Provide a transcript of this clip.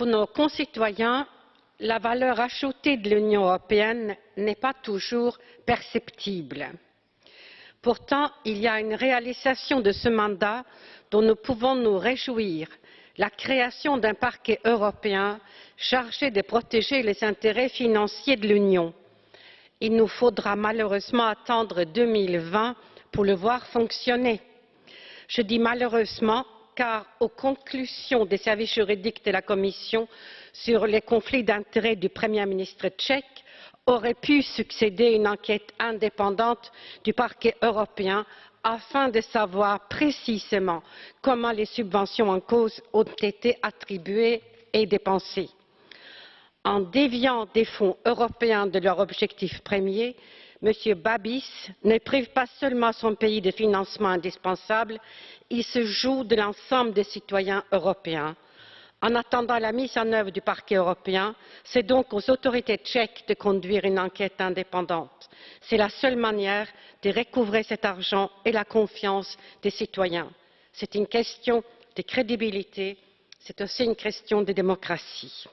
Pour nos concitoyens, la valeur ajoutée de l'Union européenne n'est pas toujours perceptible. Pourtant, il y a une réalisation de ce mandat dont nous pouvons nous réjouir la création d'un parquet européen chargé de protéger les intérêts financiers de l'Union. Il nous faudra malheureusement attendre 2020 pour le voir fonctionner. Je dis malheureusement car aux conclusions des services juridiques de la Commission sur les conflits d'intérêts du Premier ministre tchèque aurait pu succéder une enquête indépendante du parquet européen afin de savoir précisément comment les subventions en cause ont été attribuées et dépensées. En déviant des fonds européens de leur objectif premier, M. Babis ne prive pas seulement son pays de financements indispensables, il se joue de l'ensemble des citoyens européens. En attendant la mise en œuvre du parquet européen, c'est donc aux autorités tchèques de conduire une enquête indépendante. C'est la seule manière de recouvrer cet argent et la confiance des citoyens. C'est une question de crédibilité, c'est aussi une question de démocratie.